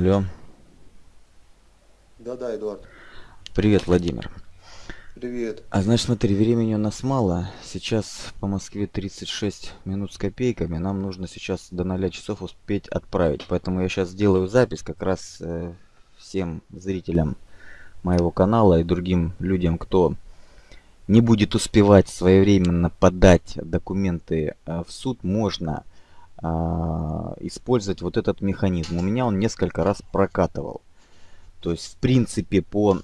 Алло. Да-да, Эдуард. Привет, Владимир. Привет. А значит, смотри, времени у нас мало. Сейчас по Москве 36 минут с копейками. Нам нужно сейчас до 0 часов успеть отправить. Поэтому я сейчас сделаю запись как раз э, всем зрителям моего канала и другим людям, кто не будет успевать своевременно подать документы э, в суд, можно э, использовать вот этот механизм. У меня он несколько раз прокатывал. То есть, в принципе, по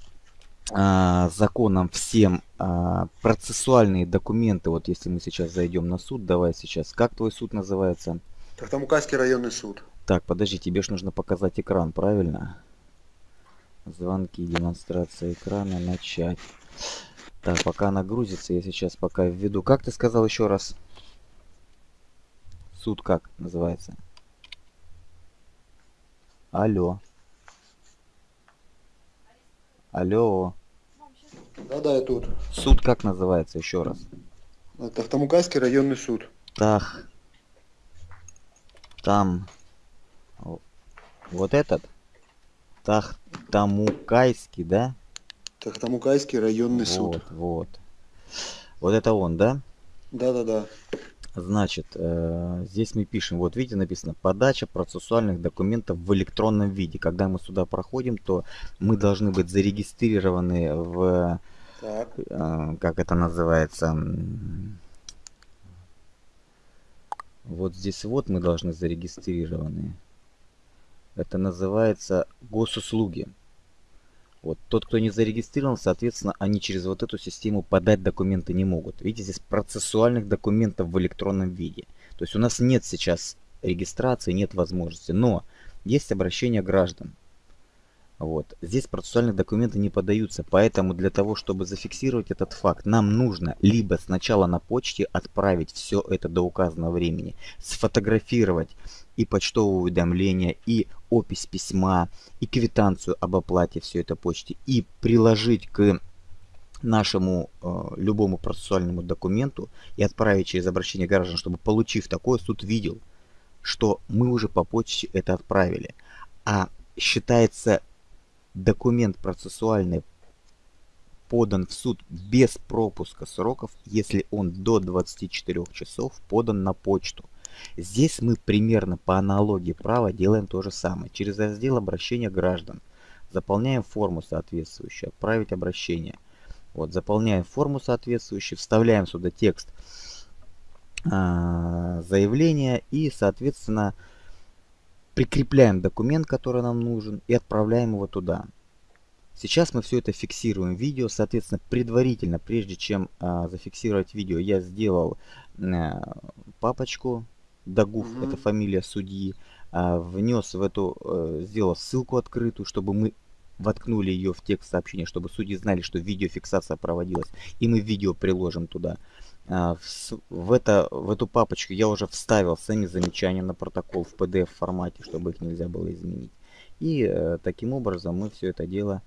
а, законам всем а, процессуальные документы, вот если мы сейчас зайдем на суд, давай сейчас, как твой суд называется? Тахтамукайский районный суд. Так, подожди, тебе же нужно показать экран, правильно? Звонки, демонстрация экрана, начать. Так, пока она грузится, я сейчас пока введу. Как ты сказал еще раз? Суд как называется? Алло. Алло. Да-да, я тут. Суд как называется еще раз? Тахтамукайский районный суд. Тах. Там. Вот этот? Тахтамукайский, да? Тахтамукайский районный вот, суд. Вот, вот. Вот это он, да? Да-да-да. Значит, э, здесь мы пишем, вот видите, написано подача процессуальных документов в электронном виде. Когда мы сюда проходим, то мы должны быть зарегистрированы в, Так. э, как это называется, вот здесь вот мы должны зарегистрированы. Это называется госуслуги. Вот тот, кто не зарегистрирован, соответственно, они через вот эту систему подать документы не могут. Видите, здесь процессуальных документов в электронном виде. То есть у нас нет сейчас регистрации, нет возможности. Но есть обращение граждан. Вот. Здесь процессуальные документы не подаются, поэтому для того, чтобы зафиксировать этот факт, нам нужно либо сначала на почте отправить все это до указанного времени, сфотографировать и почтовое уведомление, и опись письма, и квитанцию об оплате все это почте, и приложить к нашему э, любому процессуальному документу и отправить через обращение граждан, чтобы получив такое, суд видел, что мы уже по почте это отправили. А считается документ процессуальный подан в суд без пропуска сроков, если он до 24 часов подан на почту. Здесь мы примерно по аналогии права делаем то же самое. Через раздел обращения граждан заполняем форму соответствующую, отправить обращение. Вот, заполняем форму соответствующую, вставляем сюда текст э, заявления и, соответственно, прикрепляем документ, который нам нужен, и отправляем его туда. Сейчас мы все это фиксируем в видео, соответственно, предварительно, прежде чем э, зафиксировать видео, я сделал э, папочку, Дагуф, угу. это фамилия судьи, э, внес в эту, э, сделал ссылку открытую, чтобы мы воткнули ее в текст сообщения, чтобы судьи знали, что видеофиксация проводилась, и мы видео приложим туда. В, в, это, в эту папочку я уже вставил сами замечания на протокол в PDF формате, чтобы их нельзя было изменить. И э, таким образом мы все это дело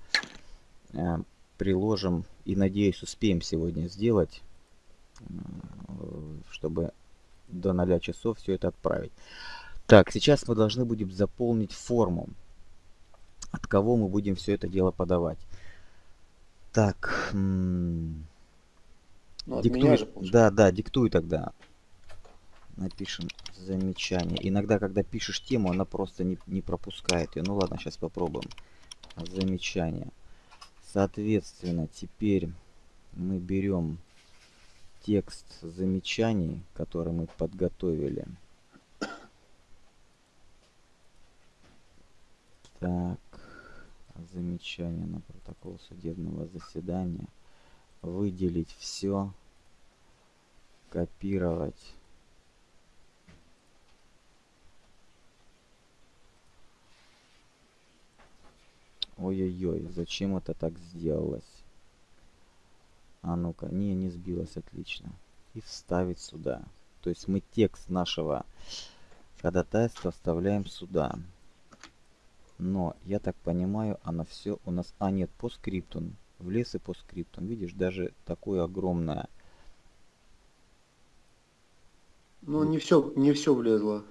э, приложим и надеюсь успеем сегодня сделать, э, чтобы до 0 часов все это отправить. Так, сейчас мы должны будем заполнить форму, от кого мы будем все это дело подавать. Так, ну, диктуй, же, да, да, диктуй тогда. Напишем замечание. Иногда, когда пишешь тему, она просто не, не пропускает ее. Ну ладно, сейчас попробуем. Замечание. Соответственно, теперь мы берем текст замечаний, который мы подготовили. Так, замечание на протокол судебного заседания выделить все, копировать. Ой-ой-ой, зачем это так сделалось? А ну-ка, не, не сбилось, отлично. И вставить сюда. То есть мы текст нашего ходатайства вставляем сюда. Но, я так понимаю, оно все у нас... А, нет, по скрипту влез и по скриптам. Видишь, даже такое огромное. Ну, не все, не все влезло.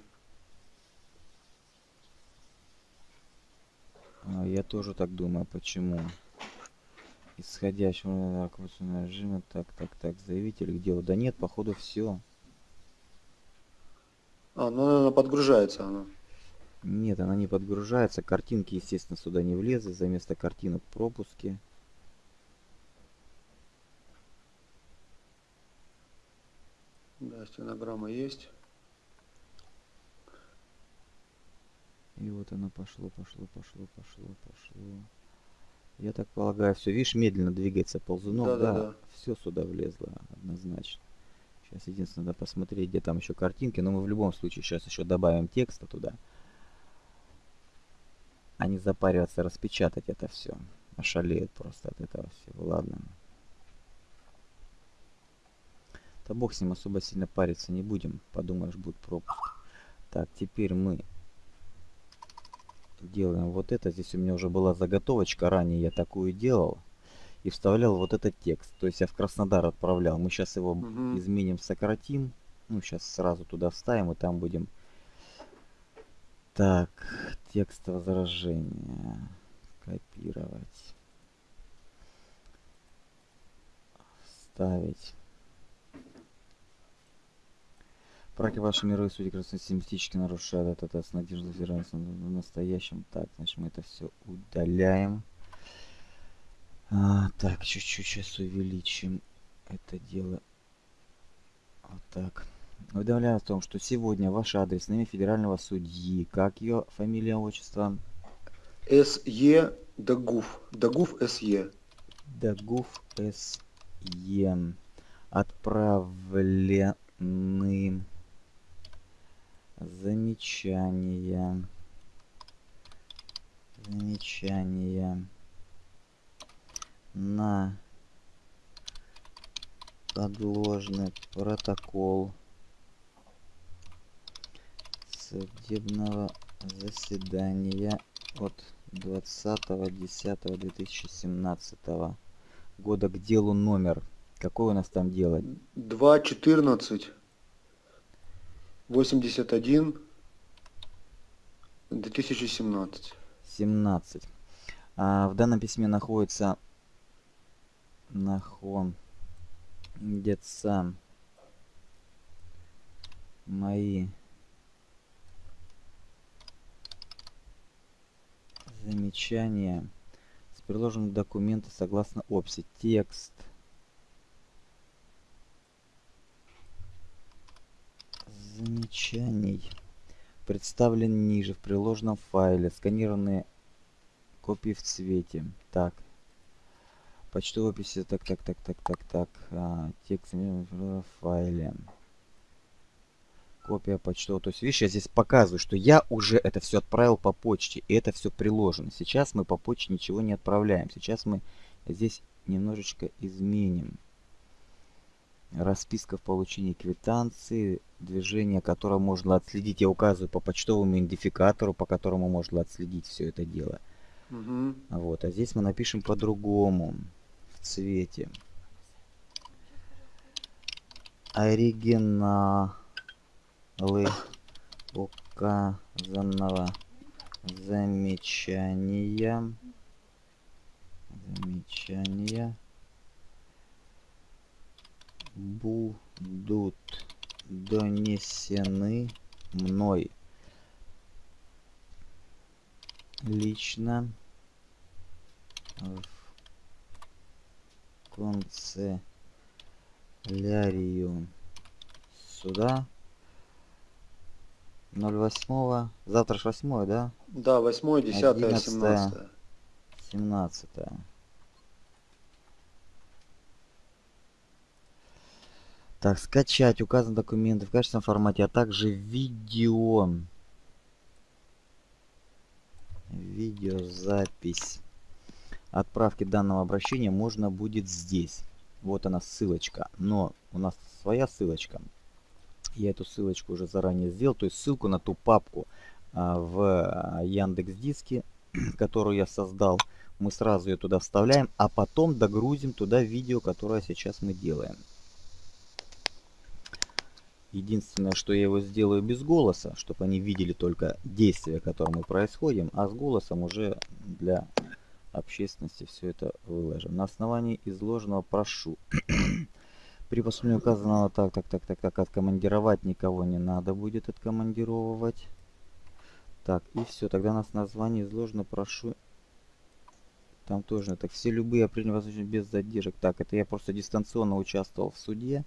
А, я тоже так думаю, почему? Исходящего режима, так, так, так, заявитель к делу. Да нет, походу все. А, ну, наверное, подгружается она. Нет, она не подгружается. Картинки, естественно, сюда не влезли. За место картинок пропуски. Да, стенограмма есть. И вот оно пошло, пошло, пошло, пошло, пошло. Я так полагаю, все, видишь, медленно двигается ползунок, Да, да, да, да. все сюда влезло однозначно. Сейчас единственное, надо посмотреть, где там еще картинки, но мы в любом случае сейчас еще добавим текста туда. А не запариваться, распечатать это все. Ошалеют просто от этого всего, ладно. Да бог с ним особо сильно париться не будем, подумаешь, будет пропуск. Так, теперь мы делаем вот это. Здесь у меня уже была заготовочка, ранее я такую делал. И вставлял вот этот текст. То есть я в Краснодар отправлял. Мы сейчас его Мгм. изменим, сократим. Ну, сейчас сразу туда вставим, и там будем... Так, текст возражения. Копировать. Вставить. Браки ваши мировые судьи красностемистически нарушают это, это с надеждой взирается в настоящем. Так, значит мы это все удаляем. А, так, чуть-чуть сейчас увеличим это дело. Вот так. Уведомляю о том, что сегодня ваш адрес на имя федерального судьи, как ее фамилия, отчество, СЕ Дагуф. Дагуф СЕ. Дагуф С.Е. Отправлены замечания. Замечания на подложный протокол судебного заседания от 20.10.2017 года к делу номер. Какой у нас там дело? 2, 14, 81, 2017. 17. А, в данном письме находится находятся мои замечания с приложенных документов согласно опси. Текст замечаний представлен ниже в приложенном файле. Сканированные копии в цвете. Так. Почтовая описи. Так, так, так, так, так, так. А, текст в файле. Копия почтового. То есть, видишь, я здесь показываю, что я уже это все отправил по почте. И это все приложено. Сейчас мы по почте ничего не отправляем. Сейчас мы здесь немножечко изменим. Расписка в получении квитанции, движение, которое можно отследить. Я указываю по почтовому идентификатору, по которому можно отследить все это дело. Мгм. Вот, а здесь мы напишем по-другому, в цвете. Оригиналы указанного замечания. Замечания будут донесены мной лично в канцелярию суда 08 завтра ж 8 да Да, 8, 10, 11. 17. 17 так скачать указан документы в качественном формате а также видео видеозапись отправки данного обращения можно будет здесь. Вот она ссылочка. Но у нас своя ссылочка. Я эту ссылочку уже заранее сделал. То есть ссылку на ту папку а, в Яндекс Диске, которую я создал. Мы сразу ее туда вставляем, а потом догрузим туда видео, которое сейчас мы делаем. Единственное, что я его сделаю без голоса, чтобы они видели только действия, которые мы происходим, а с голосом уже для общественности все это выложим. На основании изложенного прошу. При поступлении указанного так, так, так, так, так, откомандировать никого не надо будет откомандировывать. Так, и все, тогда нас название изложено, прошу. Там тоже, так, все любые определения возможны без задержек. Так, это я просто дистанционно участвовал в суде.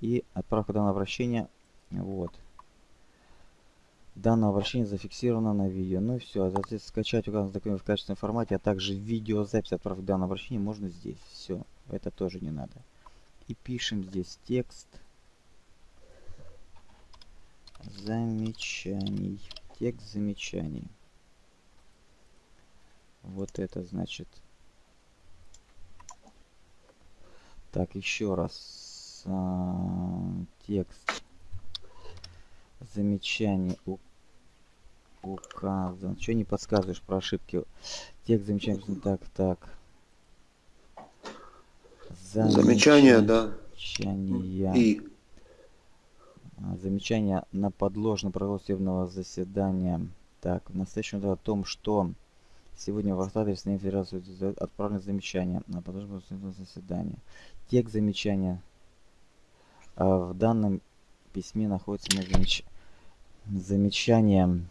И отправка данного обращения, вот. Данное обращение зафиксировано на видео. Ну и все, а затем скачать указанный документ в качественном формате, а также видеозапись отправки данного обращения можно здесь. Все, это тоже не надо. И пишем здесь текст замечаний. Текст замечаний. Вот это значит. Так, еще раз. А, текст замечаний у указан. Что не подсказываешь про ошибки? Текст замечаний. Так, так. Замечания, да. Замечания. И А, Замечание на подложно провод судебного заседания. Так, в настоящем о том, что сегодня в адрес на Федерацию отправлено замечание на подложно судебного заседания. Текст замечания в данном письме находится на замеч... замечание.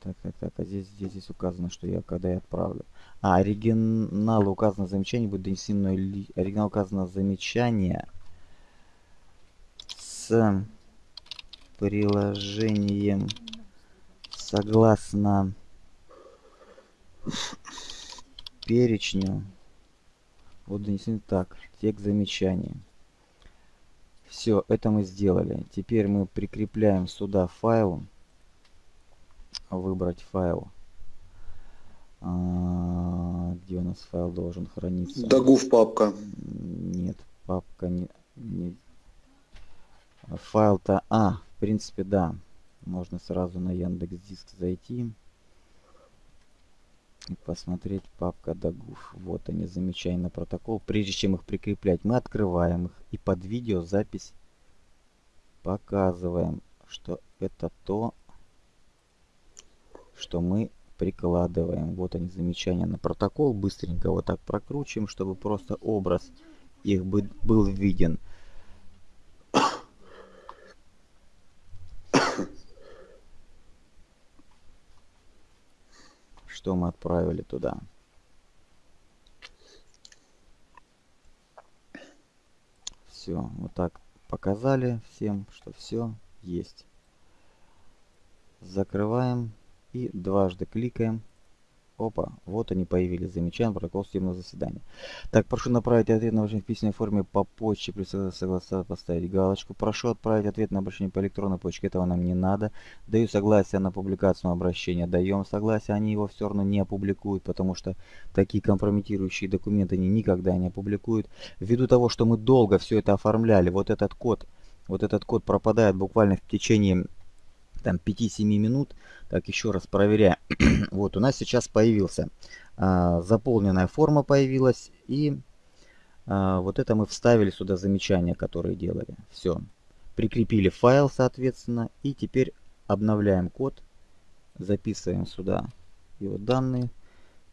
Так, так, так, а здесь, здесь, здесь указано, что я когда я отправлю. А, оригинал указано замечание будет донесено ли... Оригинал указано замечание с приложением согласно перечню. Вот донесено так. Текст замечания. Все, это мы сделали. Теперь мы прикрепляем сюда файл. Выбрать файл. А, где у нас файл должен храниться? Дагув папка. Нет, папка не... не... Файл-то... А, в принципе, да. Можно сразу на Яндекс Диск зайти. Посмотреть папка Дагув. Вот они, замечательно протокол. Прежде чем их прикреплять, мы открываем их. И под видео запись показываем, что это то, что мы прикладываем. Вот они, замечания на протокол. Быстренько вот так прокручиваем, чтобы просто образ их бы был виден. Что мы отправили туда. Все, вот так показали всем, что все есть. Закрываем и дважды кликаем. Опа, вот они появились. Замечаем протокол судебного заседания. Так, прошу направить ответ на обращение в письменной форме по почте. При согласии поставить галочку. Прошу отправить ответ на обращение по электронной почте. Этого нам не надо. Даю согласие на публикацию обращения. Даем согласие. Они его все равно не опубликуют, потому что такие компрометирующие документы они никогда не опубликуют. Ввиду того, что мы долго все это оформляли, вот этот код, вот этот код пропадает буквально в течение там 5-7 минут. Так, еще раз проверяем. вот, у нас сейчас появился. А, заполненная форма появилась. И а, вот это мы вставили сюда замечания, которые делали. Все. Прикрепили файл, соответственно. И теперь обновляем код. Записываем сюда его данные.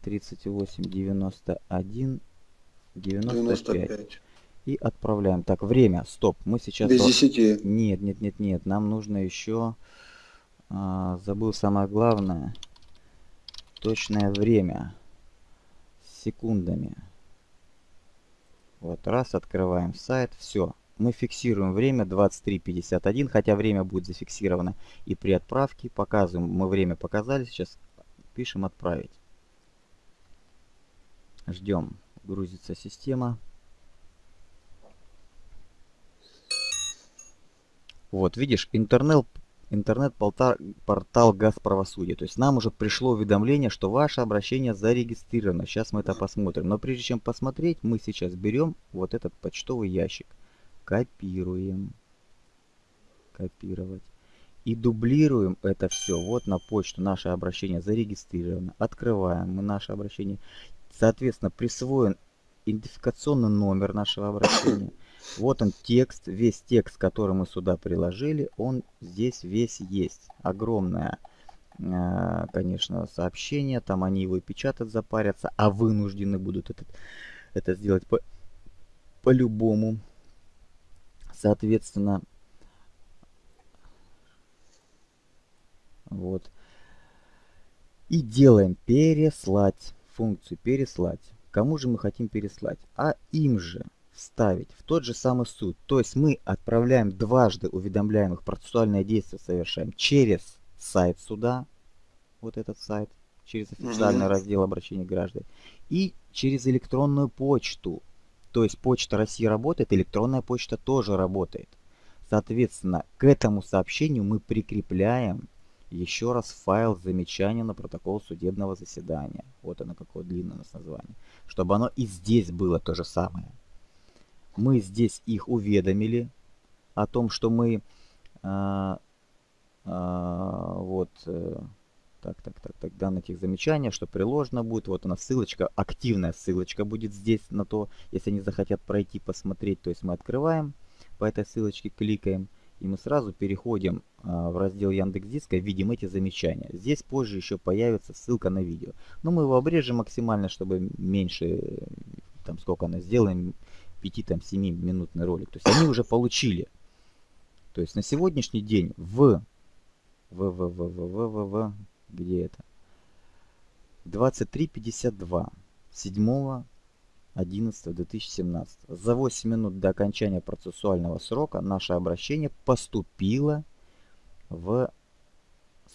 38, 91, 95. 95. И отправляем. Так, время. Стоп. Мы сейчас... Без 10. Нет, нет, нет, нет. Нам нужно еще... А, забыл самое главное. Точное время. С секундами. Вот, раз, открываем сайт. Все. Мы фиксируем время 23.51, хотя время будет зафиксировано и при отправке. Показываем, мы время показали, сейчас пишем отправить. Ждем, грузится система. Вот, видишь, интернет интернет-портал Газправосудия. То есть нам уже пришло уведомление, что ваше обращение зарегистрировано. Сейчас мы это посмотрим. Но прежде чем посмотреть, мы сейчас берем вот этот почтовый ящик. Копируем. Копировать. И дублируем это все вот на почту. Наше обращение зарегистрировано. Открываем мы наше обращение. Соответственно, присвоен идентификационный номер нашего обращения. Вот он текст, весь текст, который мы сюда приложили, он здесь весь есть. Огромное, э, конечно, сообщение, там они его и печатать запарятся, а вынуждены будут это, это сделать по, по-любому. Соответственно, вот. И делаем переслать, функцию переслать. Кому же мы хотим переслать? А им же вставить в тот же самый суд. То есть мы отправляем дважды уведомляемых процессуальное действие совершаем через сайт суда, вот этот сайт, через официальный mm-hmm. раздел обращения граждан, и через электронную почту. То есть почта России работает, электронная почта тоже работает. Соответственно, к этому сообщению мы прикрепляем еще раз файл замечания на протокол судебного заседания. Вот оно какое длинное у нас название. Чтобы оно и здесь было то же самое мы здесь их уведомили о том, что мы а, а, вот э, так, так, так, так, данных их замечания, что приложено будет. Вот она ссылочка, активная ссылочка будет здесь на то, если они захотят пройти, посмотреть. То есть мы открываем, по этой ссылочке кликаем, и мы сразу переходим а, в раздел Яндекс Диска, видим эти замечания. Здесь позже еще появится ссылка на видео. Но мы его обрежем максимально, чтобы меньше, там сколько она сделаем, 5-7 минутный ролик. То есть они уже получили. То есть на сегодняшний день в... В, в, в, в, в, в, в где это? 23.52 7 11 2017 за 8 минут до окончания процессуального срока наше обращение поступило в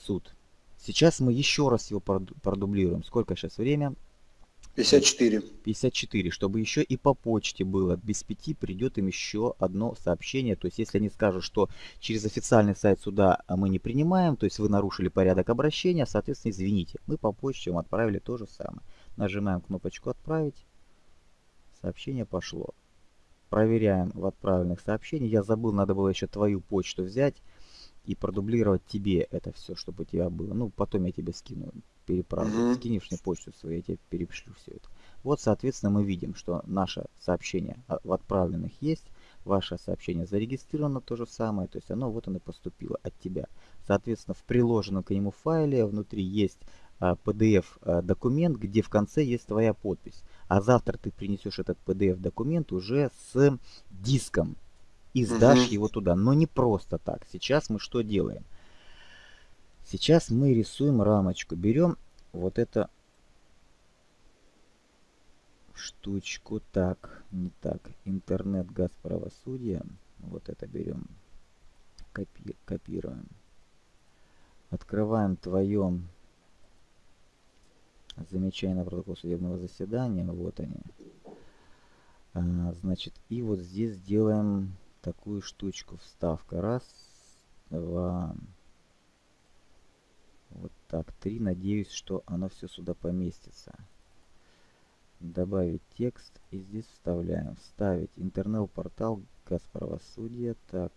суд. Сейчас мы еще раз его продублируем. Сколько сейчас время? 54. 54, чтобы еще и по почте было. Без пяти придет им еще одно сообщение. То есть, если они скажут, что через официальный сайт суда мы не принимаем, то есть вы нарушили порядок обращения, соответственно, извините. Мы по почте вам отправили то же самое. Нажимаем кнопочку «Отправить». Сообщение пошло. Проверяем в отправленных сообщениях. Я забыл, надо было еще твою почту взять и продублировать тебе это все, чтобы у тебя было. Ну, потом я тебе скину переправлю. Угу. Скинешь мне почту свою, я тебе перешлю все это. Вот, соответственно, мы видим, что наше сообщение в отправленных есть, ваше сообщение зарегистрировано то же самое, то есть оно вот оно поступило от тебя. Соответственно, в приложенном к нему файле внутри есть PDF а, а, документ, где в конце есть твоя подпись. А завтра ты принесешь этот PDF документ уже с диском и сдашь угу. его туда. Но не просто так. Сейчас мы что делаем? Сейчас мы рисуем рамочку. Берем вот это штучку. Так, не так. Интернет газ правосудия. Вот это берем. Копи копируем. Открываем твое замечание на протокол судебного заседания. Вот они. А, значит, и вот здесь делаем такую штучку. Вставка. Раз, два, вот так, 3. Надеюсь, что оно все сюда поместится. Добавить текст и здесь вставляем. Вставить интернет-портал Газправосудия. Так.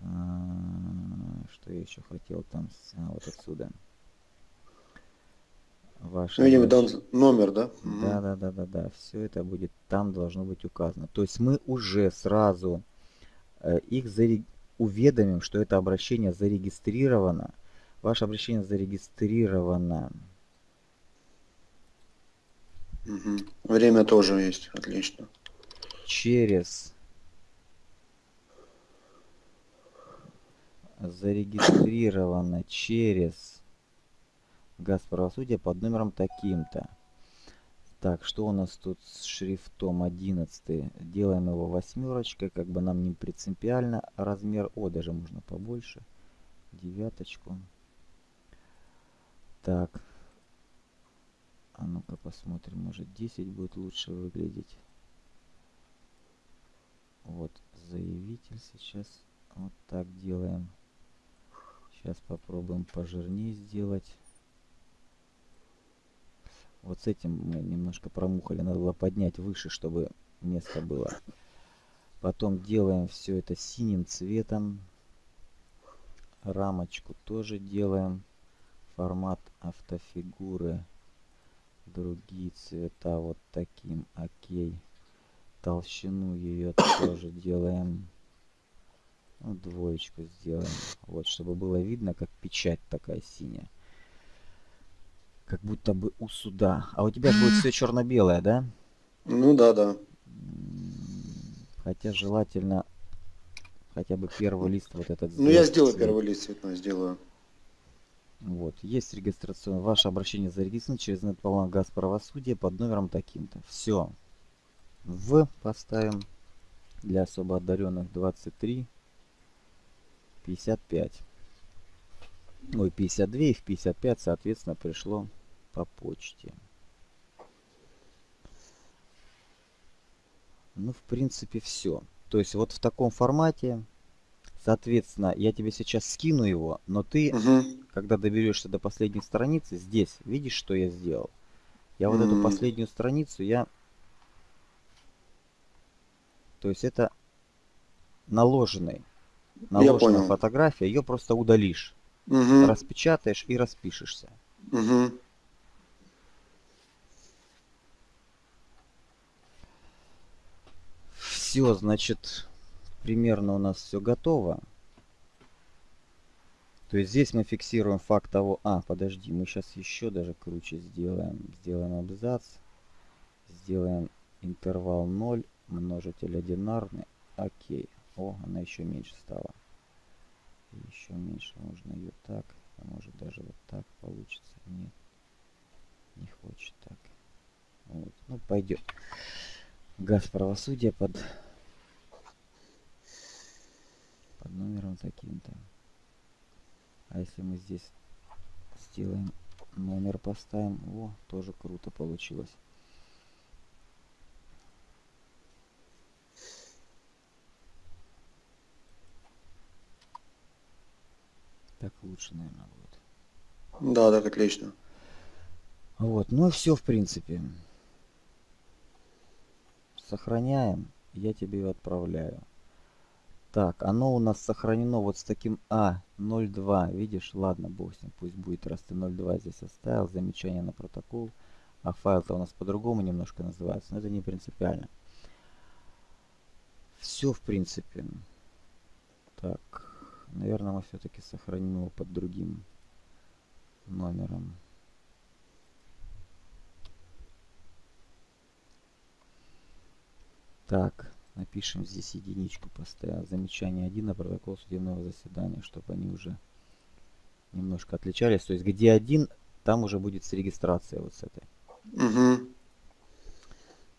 А, что я еще хотел там? А, вот отсюда. Ваш ну, видимо, там номер, да? Да, да, да, да, да. Все это будет там должно быть указано. То есть мы уже сразу э, их зарег... уведомим, что это обращение зарегистрировано Ваше обращение зарегистрировано. Угу. Время тоже есть, отлично. Через зарегистрировано через газ правосудия под номером таким-то. Так, что у нас тут с шрифтом 11? Делаем его восьмерочкой, как бы нам не принципиально. Размер, о, даже можно побольше. Девяточку. Так. А ну-ка посмотрим, может 10 будет лучше выглядеть. Вот, заявитель сейчас вот так делаем. Сейчас попробуем пожирнее сделать. Вот с этим мы немножко промухали. Надо было поднять выше, чтобы место было. Потом делаем все это синим цветом. Рамочку тоже делаем формат автофигуры другие цвета вот таким окей. Толщину ее тоже делаем. Ну, двоечку сделаем. Вот чтобы было видно как печать такая синяя. Как будто бы у суда. А у тебя будет все черно-белое да? Ну да, да. хотя желательно хотя бы первый лист вот этот Ну я сделать сделаю первый лист цветной, сделаю. Вот, есть регистрационное. Ваше обращение зарегистрировано через Нетполан Газ Правосудия под номером таким-то. Все. В поставим для особо одаренных 23 55. Ой, 52 и в 55, соответственно, пришло по почте. Ну, в принципе, все. То есть вот в таком формате, соответственно, я тебе сейчас скину его, но ты Мгм. Когда доберешься до последней страницы, здесь, видишь, что я сделал? Я вот эту М. последнюю страницу, я... То есть это наложенный, наложенная понял. фотография, ее просто удалишь, Мгм. распечатаешь и распишешься. Мгм. Все, значит, примерно у нас все готово. То есть здесь мы фиксируем факт того... А, подожди, мы сейчас еще даже круче сделаем. Сделаем абзац. Сделаем интервал 0, множитель одинарный. Окей. О, она еще меньше стала. Еще меньше. Можно ее так. А может даже вот так получится. Нет. Не хочет так. Вот. Ну, пойдет. Газ правосудия под... Под номером таким-то. А если мы здесь сделаем номер поставим, о, тоже круто получилось. Так лучше, наверное, будет. Да, так отлично. Вот, ну и все, в принципе. Сохраняем. Я тебе ее отправляю. Так, оно у нас сохранено вот с таким А02. Видишь? Ладно, бог с ним, пусть будет, раз ты 02 здесь оставил. Замечание на протокол. А файл-то у нас по-другому немножко называется, но это не принципиально. Все, в принципе. Так, наверное, мы все-таки сохраним его под другим номером. Так, напишем здесь единичку поставил. Замечание 1 на протокол судебного заседания, чтобы они уже немножко отличались. То есть где один, там уже будет с регистрацией вот с этой. Угу.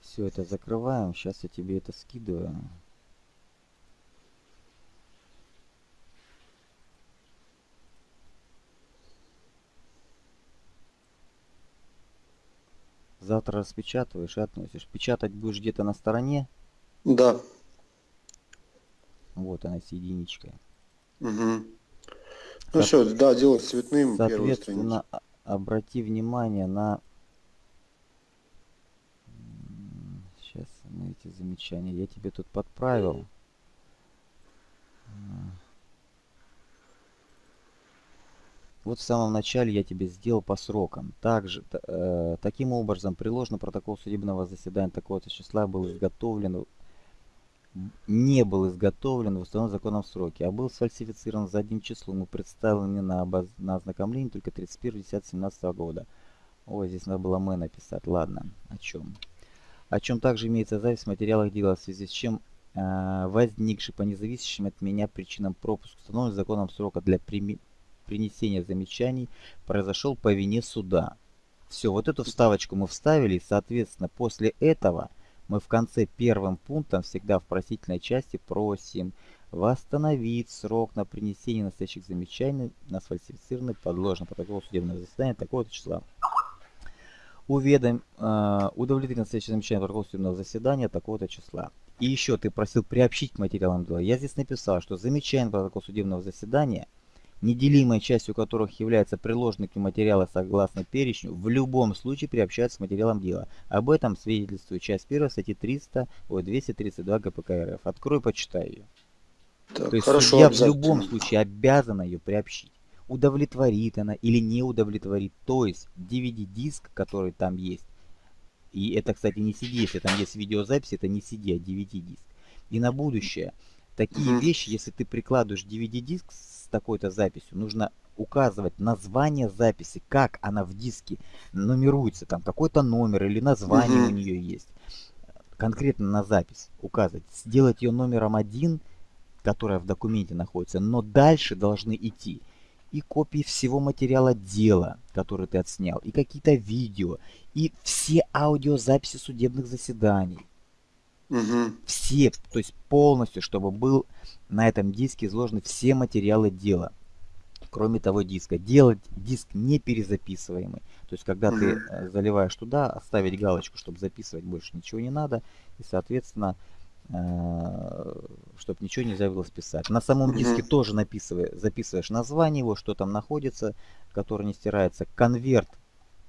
Все это закрываем. Сейчас я тебе это скидываю. Завтра распечатываешь и относишь. Печатать будешь где-то на стороне. Да. Вот она с единичкой. Угу. Ну Со- все, да, делать цветным. Соответственно, обрати внимание на... Сейчас мы эти замечания. Я тебе тут подправил. Вот в самом начале я тебе сделал по срокам. Также, э, таким образом, приложено протокол судебного заседания такого-то числа был изготовлен, не был изготовлен в установленном законом сроке, а был сфальсифицирован задним числом и представлен на, обоз- на ознакомление только 31.10.17 года. Ой, здесь надо было мы написать. Ладно, о чем? О чем также имеется запись в материалах дела, в связи с чем э, возникший по независящим от меня причинам пропуск установленный законом срока для прими- принесения замечаний произошел по вине суда. Все, вот эту вставочку мы вставили, и, соответственно, после этого мы в конце первым пунктом всегда в просительной части просим восстановить срок на принесение настоящих замечаний на сфальсифицированный подложный протокол судебного заседания такого-то числа. Уведом, э, удовлетворить настоящее замечание протокола судебного заседания такого-то числа. И еще ты просил приобщить материалам дела. Я здесь написал, что замечание протокола судебного заседания неделимой частью которых являются ним материалы согласно перечню, в любом случае приобщаются к материалам дела. Об этом свидетельствует часть 1 статьи 300, ой, 232 ГПК РФ. Открой, почитай ее. Так, То есть хорошо, судья в любом случае обязана ее приобщить. удовлетворит она или не удовлетворит. То есть DVD-диск, который там есть, и это, кстати, не CD, если там есть видеозапись, это не CD, а DVD-диск. И на будущее, такие Мгм. вещи, если ты прикладываешь DVD-диск с такой-то записью, нужно указывать название записи, как она в диске нумеруется, там какой-то номер или название Мгм. у нее есть. Конкретно на запись указывать. Сделать ее номером один, которая в документе находится, но дальше должны идти и копии всего материала дела, который ты отснял, и какие-то видео, и все аудиозаписи судебных заседаний. Мгм. Все, то есть полностью, чтобы был на этом диске изложены все материалы дела. Кроме того диска. Делать диск не перезаписываемый. То есть, когда ты Мгм. э, заливаешь туда, оставить галочку, чтобы записывать больше ничего не надо. И, соответственно, чтобы ничего нельзя было списать. На самом Мгм. диске тоже написывай, записываешь название его, что там находится, которое не стирается. Конверт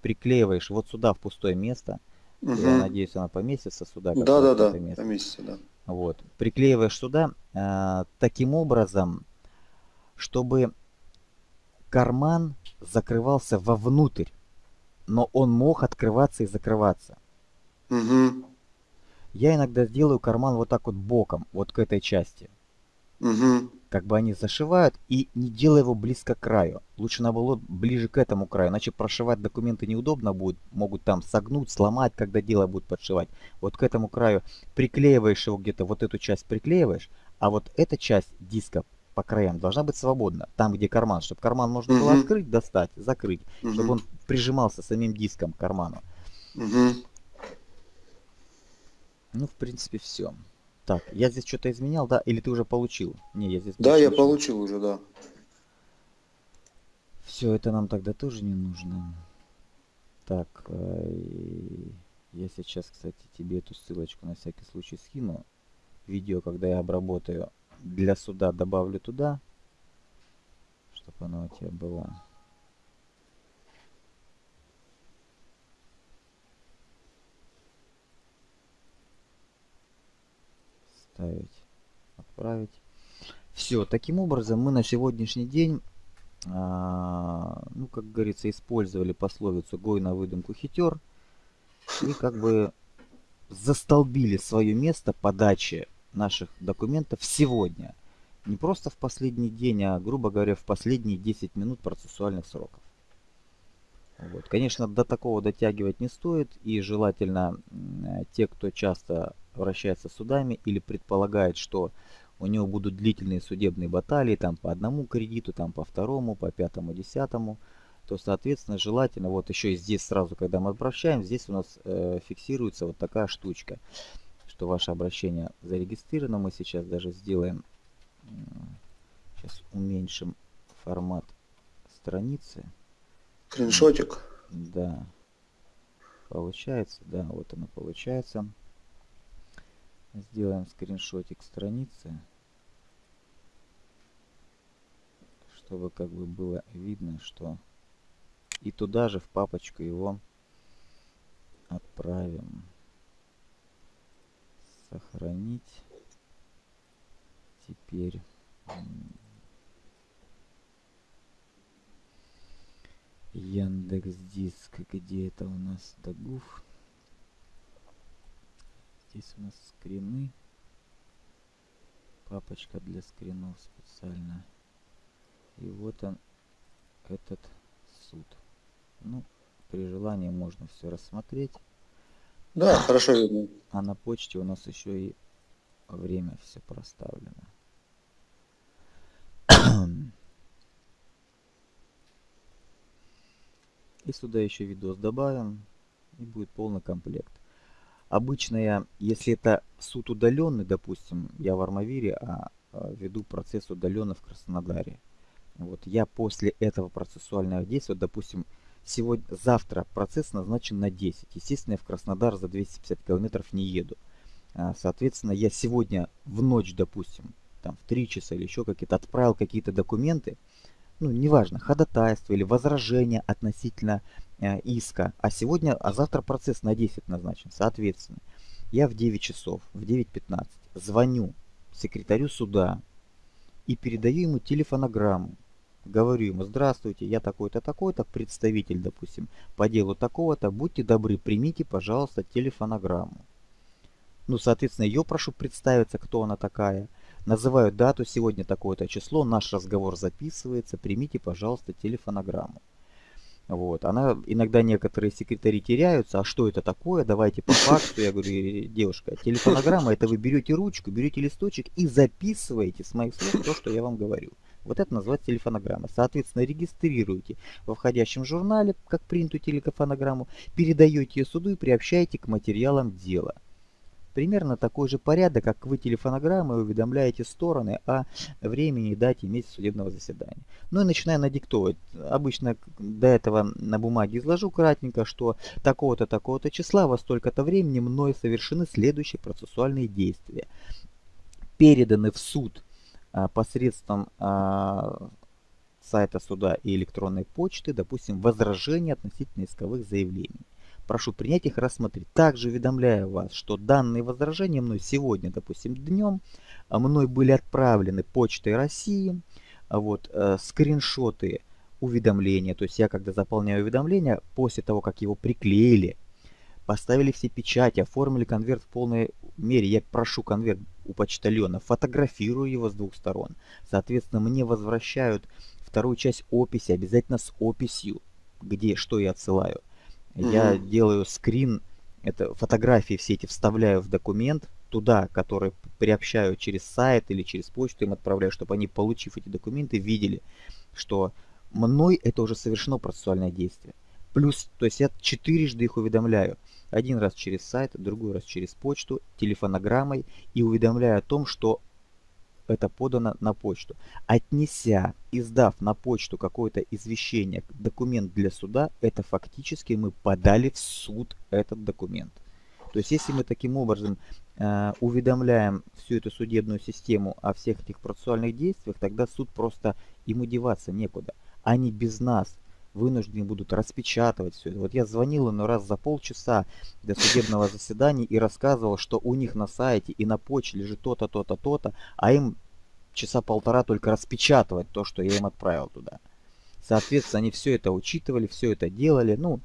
приклеиваешь вот сюда, в пустое место. Я Мгм. надеюсь, она поместится сюда. Да, да, да, место. поместится, да. Вот. Приклеиваешь сюда э, таким образом, чтобы карман закрывался вовнутрь, но он мог открываться и закрываться. Мгм. Я иногда делаю карман вот так вот боком, вот к этой части. Мгм. Как бы они зашивают и не делая его близко к краю. Лучше наоборот ближе к этому краю, иначе прошивать документы неудобно будет. Могут там согнуть, сломать, когда дело будет подшивать. Вот к этому краю приклеиваешь его где-то, вот эту часть приклеиваешь, а вот эта часть диска по краям должна быть свободна. Там, где карман, чтобы карман можно было Мгм. открыть, достать, закрыть. Чтобы Мгм. он прижимался самим диском к карману. Мгм. Ну, в принципе, все. Так, я здесь что-то изменял, да? Или ты уже получил? Не, я здесь Да, я получил уже, да. Все, это нам тогда тоже не нужно. Так, э, я сейчас, кстати, тебе эту ссылочку на всякий случай скину. Видео, когда я обработаю для суда, добавлю туда, чтобы оно у тебя было. Ставить, отправить. Все, таким образом мы на сегодняшний день, а, ну, как говорится, использовали пословицу «гой на выдумку хитер» и как бы застолбили свое место подачи наших документов сегодня. Не просто в последний день, а, грубо говоря, в последние 10 минут процессуальных сроков. Вот. Конечно, до такого дотягивать не стоит, и желательно те, кто часто вращается судами или предполагает, что у него будут длительные судебные баталии там по одному кредиту, там по второму, по пятому, десятому, то, соответственно, желательно, вот еще и здесь сразу, когда мы обращаем, здесь у нас э, фиксируется вот такая штучка, что ваше обращение зарегистрировано. Мы сейчас даже сделаем, сейчас уменьшим формат страницы. Скриншотик. Да. Получается, да, вот оно получается. Сделаем скриншотик страницы. Чтобы как бы было видно, что и туда же в папочку его отправим. Сохранить. Теперь Яндекс Диск, где это у нас Дагуф? Здесь у нас скрины. Папочка для скринов специально. И вот он, этот суд. Ну, при желании можно все рассмотреть. Да, хорошо видно. А на почте у нас еще и время все проставлено. И сюда еще видос добавим. И будет полный комплект. Обычно я, если это суд удаленный, допустим, я в Армавире, а, а веду процесс удаленно в Краснодаре. Вот я после этого процессуального действия, допустим, сегодня, завтра процесс назначен на 10. Естественно, я в Краснодар за 250 километров не еду. А, соответственно, я сегодня в ночь, допустим, там в 3 часа или еще какие-то, отправил какие-то документы, ну, неважно, ходатайство или возражение относительно э, иска. А сегодня, а завтра процесс на 10 назначен. Соответственно, я в 9 часов, в 9.15 звоню секретарю суда и передаю ему телефонограмму говорю ему, здравствуйте, я такой-то, такой-то, представитель, допустим, по делу такого-то, будьте добры, примите, пожалуйста, телефонограмму. Ну, соответственно, ее прошу представиться, кто она такая. Называю дату, сегодня такое-то число, наш разговор записывается, примите, пожалуйста, телефонограмму. Вот. Она, иногда некоторые секретари теряются, а что это такое, давайте по факту. Я говорю, девушка, телефонограмма, это вы берете ручку, берете листочек и записываете с моих слов то, что я вам говорю. Вот это называется телефонограмма. Соответственно, регистрируете во входящем журнале, как принятую телефонограмму, передаете ее суду и приобщаете к материалам дела. Примерно такой же порядок, как вы телефонограммой уведомляете стороны о времени дате месяца судебного заседания. Ну и начинаю надиктовать. Обычно до этого на бумаге изложу кратенько, что такого-то, такого-то числа во столько-то времени мной совершены следующие процессуальные действия. Переданы в суд а, посредством а, сайта суда и электронной почты, допустим, возражения относительно исковых заявлений. Прошу принять их рассмотреть. Также уведомляю вас, что данные возражения мной сегодня, допустим, днем, а, мной были отправлены почтой России, а вот, э, скриншоты уведомления, то есть я когда заполняю уведомление, после того, как его приклеили, поставили все печати, оформили конверт в полной мере, я прошу конверт у почтальона, фотографирую его с двух сторон. Соответственно, мне возвращают вторую часть описи, обязательно с описью, где, что я отсылаю. Mm-hmm. Я делаю скрин, это фотографии все эти вставляю в документ, туда, который приобщаю через сайт или через почту им отправляю, чтобы они, получив эти документы, видели, что мной это уже совершено процессуальное действие. Плюс, то есть я четырежды их уведомляю. Один раз через сайт, другой раз через почту, телефонограммой и уведомляю о том, что это подано на почту. Отнеся, издав на почту какое-то извещение, документ для суда, это фактически мы подали в суд этот документ. То есть если мы таким образом э, уведомляем всю эту судебную систему о всех этих процессуальных действиях, тогда суд просто ему деваться некуда. Они без нас вынуждены будут распечатывать все это. Вот я звонил ему раз за полчаса до судебного заседания и рассказывал, что у них на сайте и на почте лежит то-то, то-то, то-то, а им часа полтора только распечатывать то, что я им отправил туда. Соответственно, они все это учитывали, все это делали. Ну,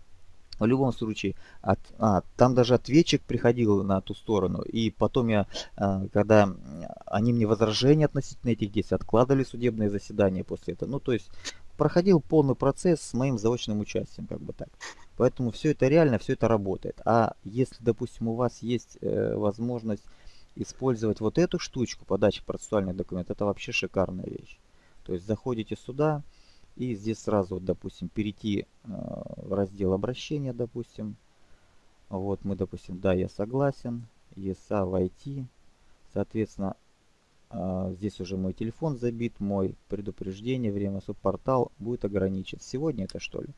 в любом случае, от, а, там даже ответчик приходил на ту сторону. И потом я, а, когда они мне возражения относительно этих действий, откладывали судебное заседание после этого. Ну, то есть проходил полный процесс с моим заочным участием, как бы так. Поэтому все это реально, все это работает. А если, допустим, у вас есть э, возможность использовать вот эту штучку, подачи процессуальных документов, это вообще шикарная вещь. То есть заходите сюда и здесь сразу, вот, допустим, перейти э, в раздел обращения, допустим. Вот мы, допустим, да, я согласен, ESA войти. Соответственно, здесь уже мой телефон забит, мой предупреждение, время субпортал будет ограничен. Сегодня это что ли?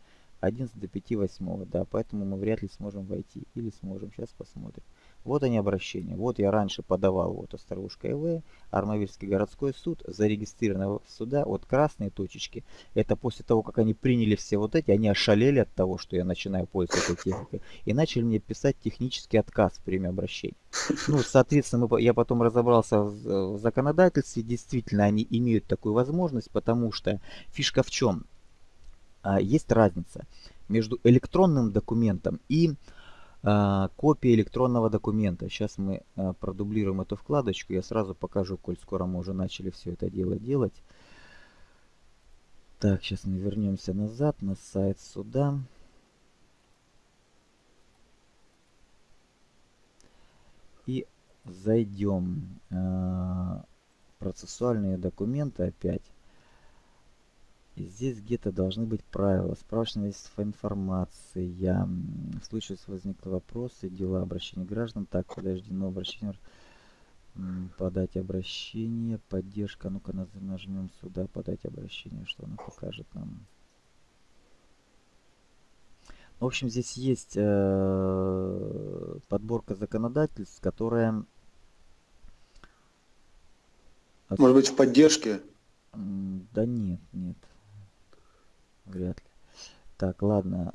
11 до 5 8, да, поэтому мы вряд ли сможем войти. Или сможем, сейчас посмотрим. Вот они обращения. Вот я раньше подавал вот Острогушка ИВ, Армавирский городской суд, зарегистрированного суда, вот красные точечки. Это после того, как они приняли все вот эти, они ошалели от того, что я начинаю пользоваться этой техникой, и начали мне писать технический отказ в время обращения. Ну, соответственно, мы, я потом разобрался в, в законодательстве, действительно, они имеют такую возможность, потому что фишка в чем? А, есть разница между электронным документом и копия электронного документа. Сейчас мы а, продублируем эту вкладочку. Я сразу покажу, коль скоро мы уже начали все это дело делать. Так, сейчас мы вернемся назад на сайт суда. И зайдем. А, процессуальные документы опять. И здесь где-то должны быть правила. Справочная информация. В случае, если возникли вопросы, дела обращения граждан. Так, подождено обращение. Подать обращение. Поддержка. Ну-ка нажмем сюда. Подать обращение. Что она покажет нам? В общем, здесь есть э, подборка законодательств, которая... Может быть, в поддержке? Да нет, нет. Вряд ли. Так, ладно.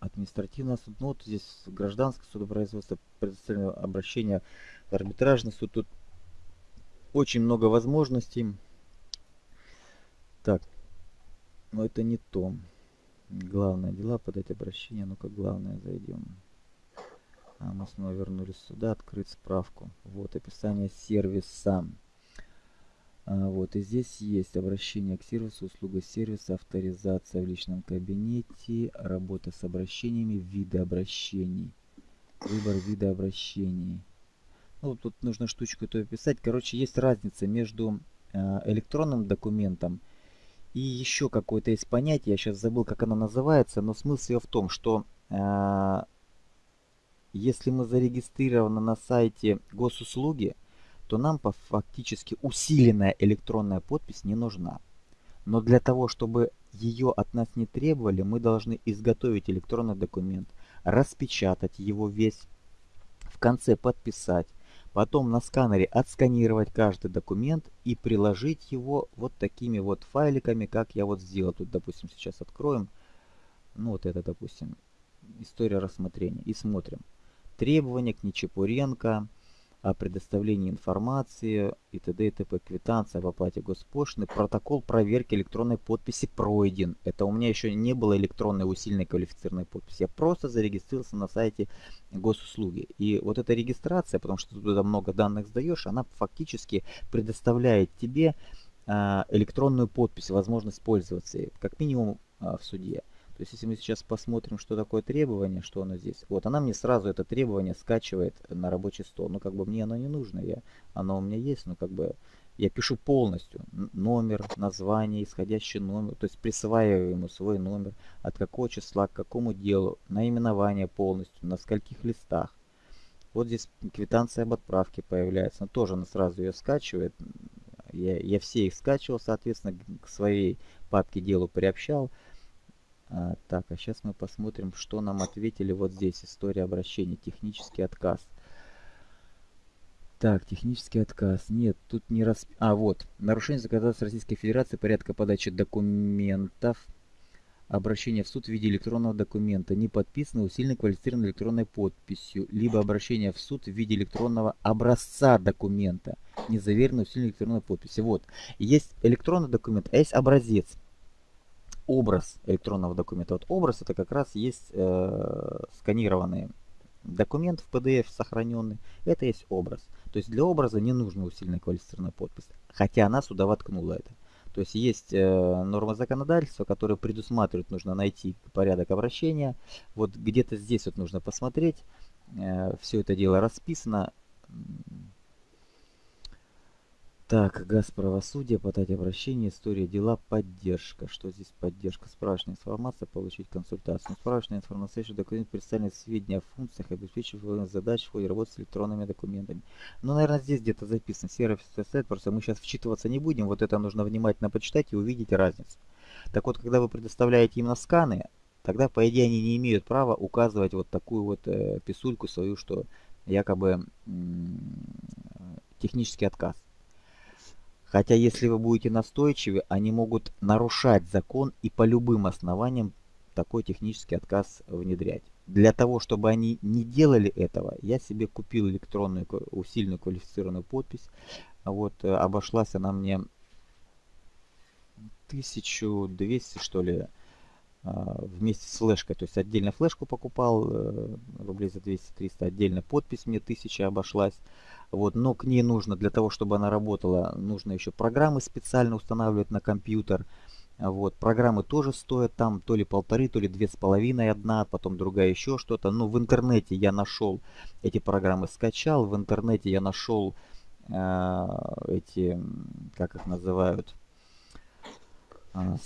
Административный суд. Ну вот здесь гражданское судопроизводство, предоставлено обращение в арбитражный суд. Тут очень много возможностей. Так, Но это не то. Главное дела, подать обращение. Ну-ка, главное, зайдем. А мы снова вернулись сюда, открыть справку. Вот, описание сервиса. А, вот, и здесь есть обращение к сервису, услуга сервиса, авторизация в личном кабинете, работа с обращениями, виды обращений, выбор вида обращений. Ну, тут нужно штучку эту описать. Короче, есть разница между э, электронным документом и еще какое-то есть понятие, я сейчас забыл, как оно называется, но смысл ее в том, что э, если мы зарегистрированы на сайте госуслуги, то нам по фактически усиленная электронная подпись не нужна. Но для того, чтобы ее от нас не требовали, мы должны изготовить электронный документ, распечатать его весь, в конце подписать, потом на сканере отсканировать каждый документ и приложить его вот такими вот файликами, как я вот сделал. Тут, допустим, сейчас откроем, ну вот это, допустим, история рассмотрения и смотрим. Требования к Нечепуренко, о предоставлении информации и т.д. и т.п. Квитанция об оплате госпошлины. Протокол проверки электронной подписи пройден. Это у меня еще не было электронной усиленной квалифицированной подписи. Я просто зарегистрировался на сайте госуслуги. И вот эта регистрация, потому что ты туда много данных сдаешь, она фактически предоставляет тебе а, электронную подпись, возможность пользоваться как минимум а, в суде. То есть, если мы сейчас посмотрим, что такое требование, что оно здесь. Вот, она мне сразу это требование скачивает на рабочий стол. Ну, как бы мне оно не нужно. Я, оно у меня есть, но как бы я пишу полностью. Номер, название, исходящий номер. То есть, присваиваю ему свой номер. От какого числа, к какому делу. Наименование полностью. На скольких листах. Вот здесь квитанция об отправке появляется. Но тоже она сразу ее скачивает. Я, я все их скачивал, соответственно, к своей папке делу приобщал. А, так, а сейчас мы посмотрим, что нам ответили вот здесь. История обращения. Технический отказ. Так, технический отказ. Нет, тут не раз... А, вот. Нарушение законодательства Российской Федерации порядка подачи документов. Обращение в суд в виде электронного документа, не подписанного усиленной квалифицированной электронной подписью, либо обращение в суд в виде электронного образца документа, не заверенного усиленной электронной подписью. Вот. Есть электронный документ, а есть образец образ электронного документа. Вот образ это как раз есть э, сканированный документ в PDF сохраненный. Это есть образ. То есть для образа не нужна усиленная квалифицированная подпись. Хотя она сюда воткнула это. То есть есть э, нормы законодательства, которые предусматривают, нужно найти порядок обращения. Вот где-то здесь вот нужно посмотреть. Э, все это дело расписано. Так, газ правосудия, подать обращение, история дела, поддержка. Что здесь поддержка? Справочная информация, получить консультацию. Справочная информация, документ представлены сведения о функциях, обеспечиваемых задач в ходе работы с электронными документами. Ну, наверное, здесь где-то записан сервис сайт, просто мы сейчас вчитываться не будем. Вот это нужно внимательно почитать и увидеть разницу. Так вот, когда вы предоставляете именно сканы, тогда, по идее, они не имеют права указывать вот такую вот э, писульку свою, что якобы технический отказ. Хотя если вы будете настойчивы, они могут нарушать закон и по любым основаниям такой технический отказ внедрять. Для того, чтобы они не делали этого, я себе купил электронную усиленную квалифицированную подпись. Вот э, обошлась она мне 1200 что ли а, вместе с флешкой. То есть отдельно флешку покупал э, рублей за 200-300, отдельно подпись мне 1000 обошлась. Вот, но к ней нужно, для того, чтобы она работала, нужно еще программы специально устанавливать на компьютер. Вот, программы тоже стоят там то ли полторы, то ли две с половиной одна, потом другая еще что-то. Но в интернете я нашел эти программы, скачал. В интернете я нашел э, эти, как их называют, э,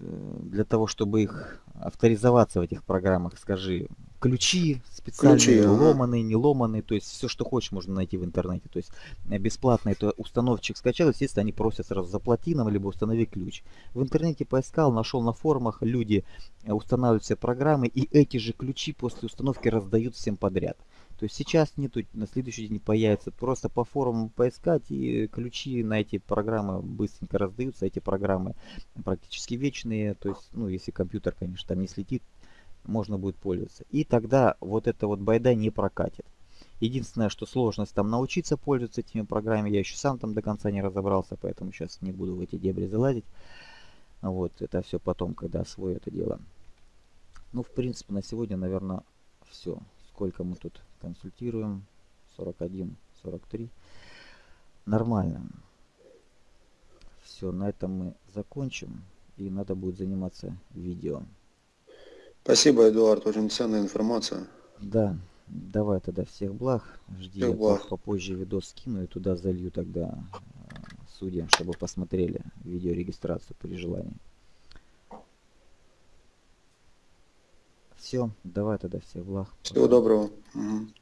для того, чтобы их авторизоваться в этих программах, скажи, ключи специальные, ключи, ломаные, не ломаные, то есть все, что хочешь, можно найти в интернете. То есть э, бесплатно это установщик скачал, естественно, они просят сразу заплати нам, либо установи ключ. В интернете поискал, нашел на форумах, люди э, устанавливают все программы, и эти же ключи после установки раздают всем подряд. То есть сейчас нету, на следующий день появится. Просто по форумам поискать и ключи на эти программы быстренько раздаются. Эти программы практически вечные. То есть, ну, если компьютер, конечно, там не слетит, можно будет пользоваться. И тогда вот эта вот байда не прокатит. Единственное, что сложность там научиться пользоваться этими программами. Я еще сам там до конца не разобрался, поэтому сейчас не буду в эти дебри залазить. Вот, это все потом, когда освою это дело. Ну, в принципе, на сегодня, наверное, все. Сколько мы тут консультируем? 41, 43. Нормально. Все, на этом мы закончим. И надо будет заниматься видео. Спасибо, Эдуард, очень ценная информация. Да, давай тогда всех благ. Жди, Всех благ. попозже видос скину и туда залью тогда э, судьям, чтобы посмотрели видеорегистрацию при желании. Все, давай тогда всех благ. Всего доброго. Мгм.